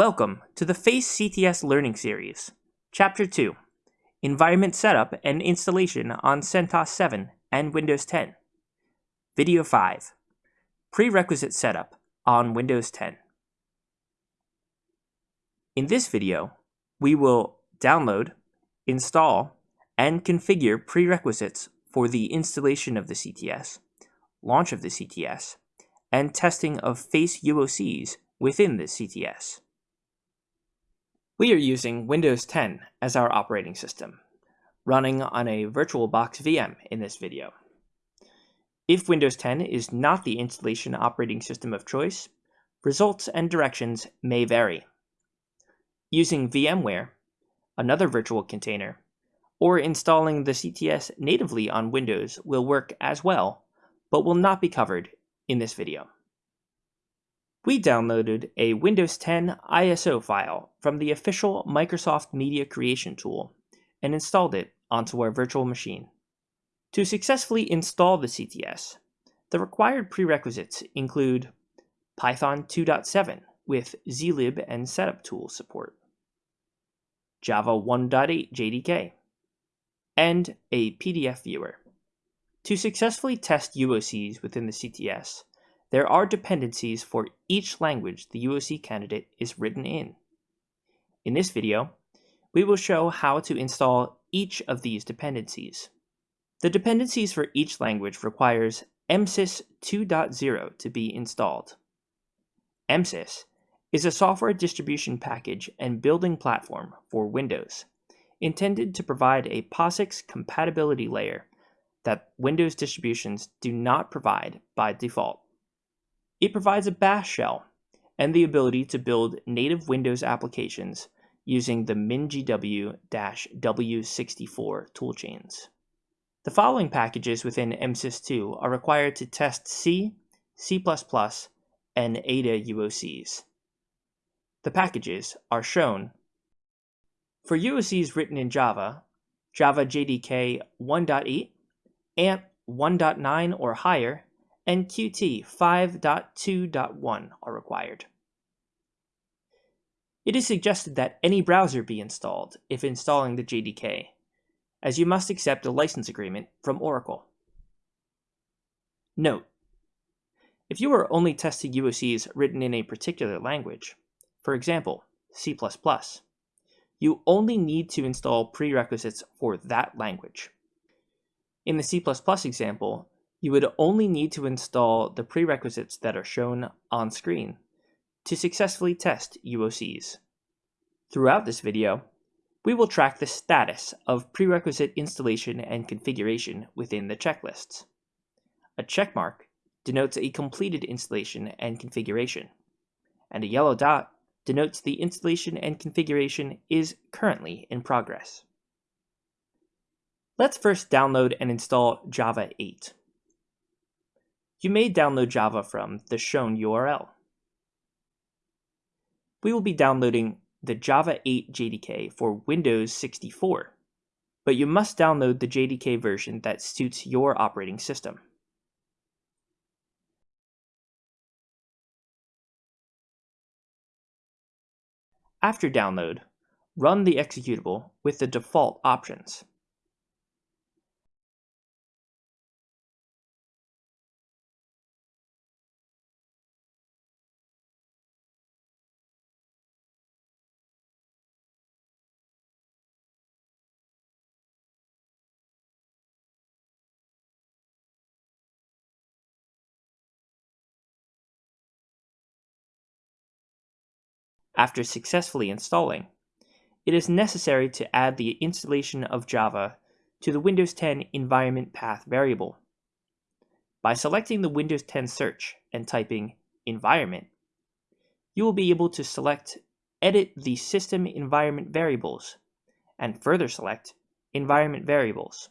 Welcome to the FACE CTS Learning Series, Chapter 2, Environment Setup and Installation on CentOS 7 and Windows 10. Video 5, Prerequisite Setup on Windows 10. In this video, we will download, install, and configure prerequisites for the installation of the CTS, launch of the CTS, and testing of FACE UOCs within the CTS. We are using Windows 10 as our operating system, running on a VirtualBox VM in this video. If Windows 10 is not the installation operating system of choice, results and directions may vary. Using VMware, another virtual container, or installing the CTS natively on Windows will work as well, but will not be covered in this video we downloaded a Windows 10 ISO file from the official Microsoft Media Creation tool and installed it onto our virtual machine. To successfully install the CTS, the required prerequisites include Python 2.7 with zlib and setup tool support, Java 1.8 JDK, and a PDF viewer. To successfully test UOCs within the CTS, there are dependencies for each language the UOC candidate is written in. In this video, we will show how to install each of these dependencies. The dependencies for each language requires MSys 2.0 to be installed. MSys is a software distribution package and building platform for Windows, intended to provide a POSIX compatibility layer that Windows distributions do not provide by default. It provides a bash shell and the ability to build native Windows applications using the MinGW-W64 toolchains. The following packages within MSys2 are required to test C, C++, and Ada UOCs. The packages are shown. For UOCs written in Java, Java JDK 1.8, ANT 1.9 or higher, and Qt 5.2.1 are required. It is suggested that any browser be installed if installing the JDK, as you must accept a license agreement from Oracle. Note: If you are only testing UOCs written in a particular language, for example, C++, you only need to install prerequisites for that language. In the C++ example, you would only need to install the prerequisites that are shown on screen to successfully test UOCs. Throughout this video, we will track the status of prerequisite installation and configuration within the checklists. A checkmark denotes a completed installation and configuration, and a yellow dot denotes the installation and configuration is currently in progress. Let's first download and install Java 8. You may download Java from the shown URL. We will be downloading the Java 8 JDK for Windows 64, but you must download the JDK version that suits your operating system. After download, run the executable with the default options. After successfully installing, it is necessary to add the installation of Java to the Windows 10 environment path variable. By selecting the Windows 10 search and typing environment, you will be able to select edit the system environment variables and further select environment variables.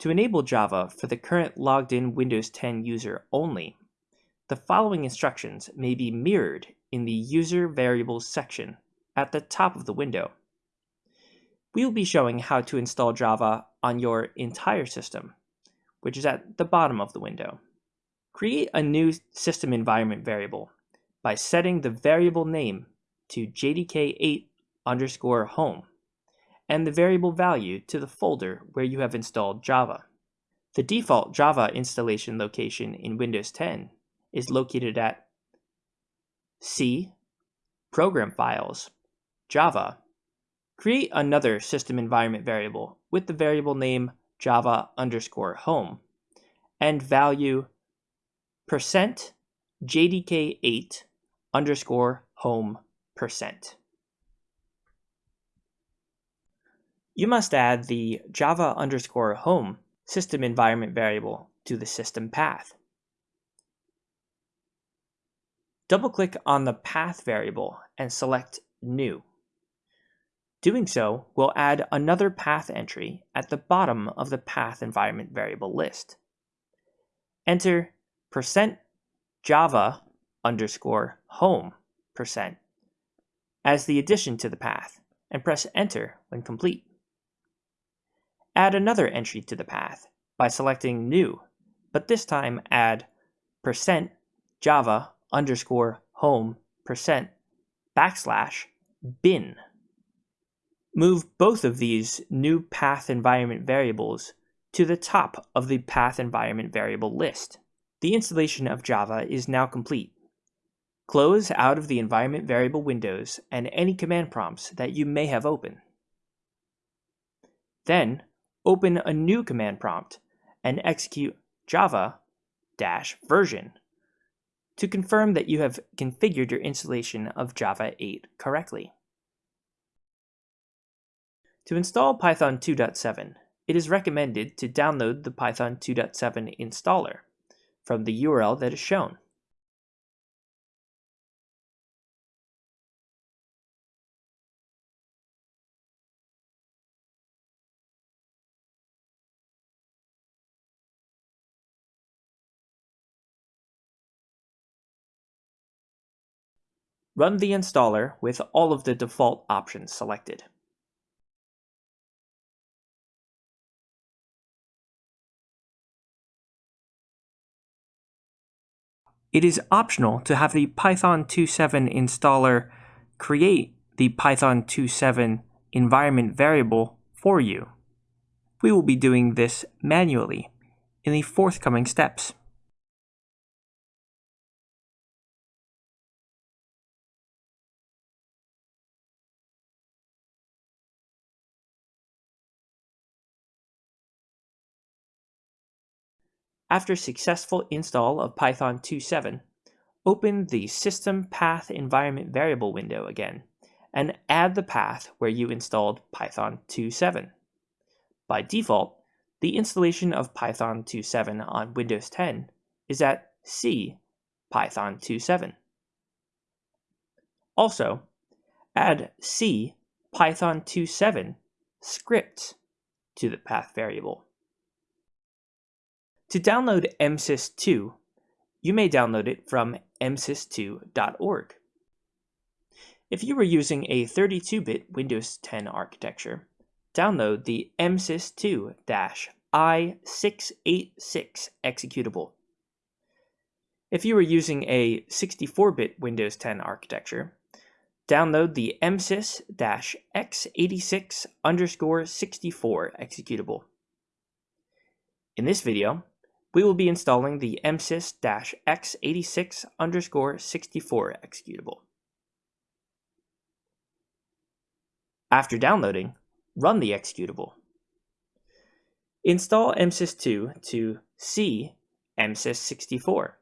To enable Java for the current logged in Windows 10 user only, the following instructions may be mirrored in the User Variables section at the top of the window. We will be showing how to install Java on your entire system, which is at the bottom of the window. Create a new system environment variable by setting the variable name to jdk8 underscore home, and the variable value to the folder where you have installed Java. The default Java installation location in Windows 10 is located at C, Program Files, Java. Create another system environment variable with the variable name java underscore home and value percent jdk8 underscore home percent. You must add the java underscore home system environment variable to the system path. Double-click on the path variable and select New. Doing so will add another path entry at the bottom of the path environment variable list. Enter percent java underscore home percent as the addition to the path and press enter when complete. Add another entry to the path by selecting new, but this time add percent java underscore home percent backslash bin. Move both of these new path environment variables to the top of the path environment variable list. The installation of Java is now complete. Close out of the environment variable windows and any command prompts that you may have open. Then, open a new command prompt and execute java-version to confirm that you have configured your installation of Java 8 correctly. To install Python 2.7, it is recommended to download the Python 2.7 installer from the URL that is shown. Run the installer with all of the default options selected. It is optional to have the Python 2.7 installer create the Python 2.7 environment variable for you. We will be doing this manually in the forthcoming steps. After successful install of Python 2.7, open the System Path Environment Variable window again and add the path where you installed Python 2.7. By default, the installation of Python 2.7 on Windows 10 is at C Python 2.7. Also, add C Python 2.7 script to the path variable. To download MSys2, you may download it from msys2.org. If you were using a 32-bit Windows 10 architecture, download the msys2-i686 executable. If you were using a 64-bit Windows 10 architecture, download the msys-x86 underscore 64 executable. In this video, we will be installing the msys-x86 underscore 64 executable. After downloading, run the executable. Install msys2 to C msys64,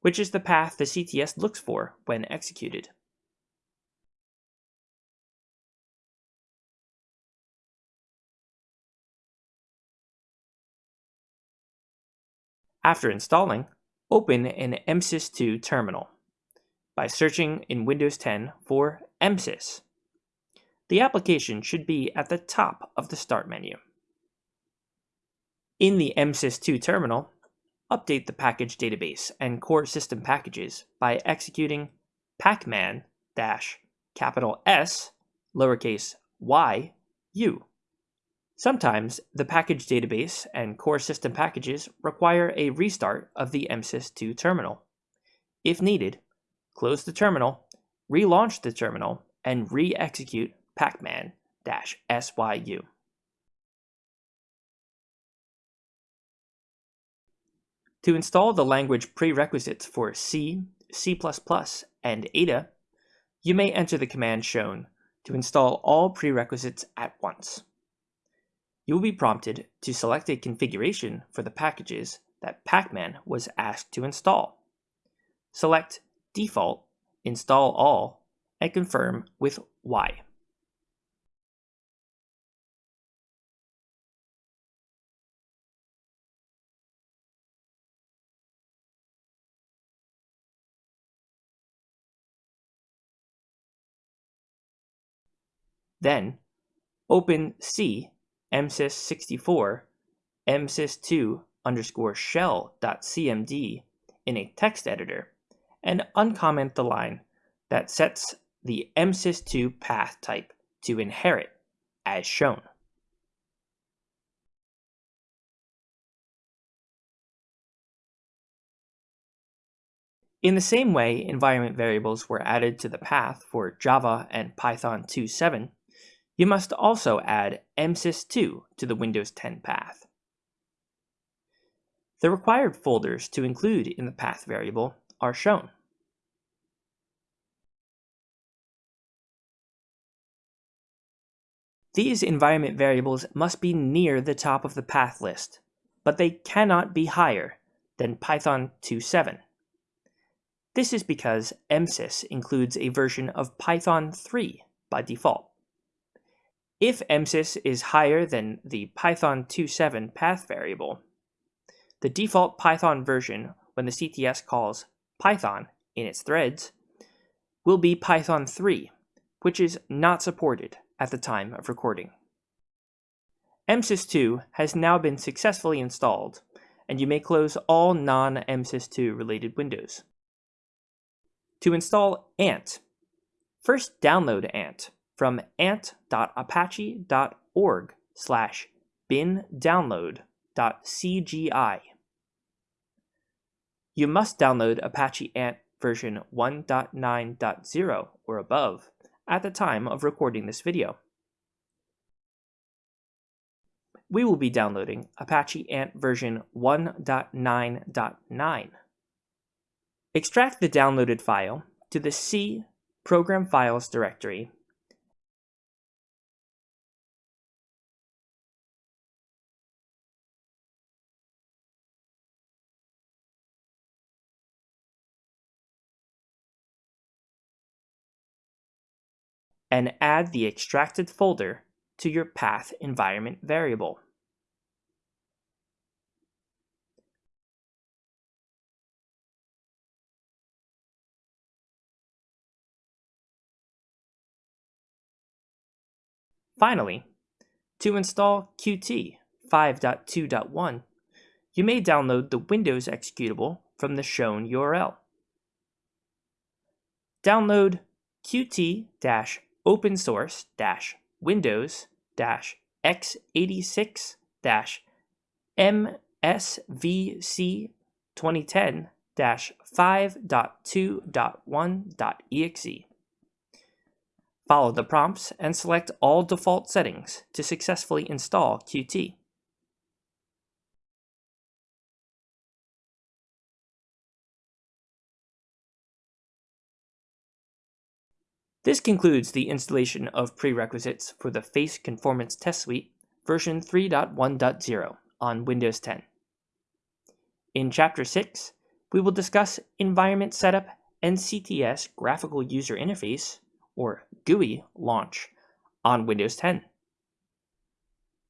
which is the path the CTS looks for when executed. After installing, open an MSys2 terminal by searching in Windows 10 for MSys. The application should be at the top of the Start menu. In the MSys2 terminal, update the package database and core system packages by executing pacman dash capital S lowercase y u. Sometimes the package database and core system packages require a restart of the MSys2 terminal. If needed, close the terminal, relaunch the terminal and re-execute pacman-syu. To install the language prerequisites for C, C++, and Ada, you may enter the command shown to install all prerequisites at once. You will be prompted to select a configuration for the packages that Pacman was asked to install. Select Default, Install All, and confirm with Y. Then, open C msys64 msys2 underscore shell.cmd in a text editor and uncomment the line that sets the msys2 path type to inherit as shown. In the same way environment variables were added to the path for Java and Python 2.7, you must also add msys2 to the Windows 10 path. The required folders to include in the path variable are shown. These environment variables must be near the top of the path list, but they cannot be higher than Python 2.7. This is because MSys includes a version of Python 3 by default. If MSys is higher than the Python 2.7 path variable, the default Python version when the CTS calls Python in its threads will be Python 3, which is not supported at the time of recording. MSys2 has now been successfully installed, and you may close all non-MSys2 related windows. To install Ant, first download Ant from ant.apache.org slash bin download.cgi. You must download Apache Ant version 1.9.0 or above at the time of recording this video. We will be downloading Apache Ant version 1.9.9. Extract the downloaded file to the C Program Files directory and add the extracted folder to your path environment variable. Finally, to install Qt 5.2.1, you may download the Windows executable from the shown URL. Download qt open source dash windows dash x86 dash msvc 2010 dash 5.2.1.exe. Follow the prompts and select all default settings to successfully install Qt. This concludes the installation of prerequisites for the Face Conformance Test Suite version 3.1.0 on Windows 10. In Chapter 6, we will discuss Environment Setup and CTS Graphical User Interface, or GUI, launch on Windows 10.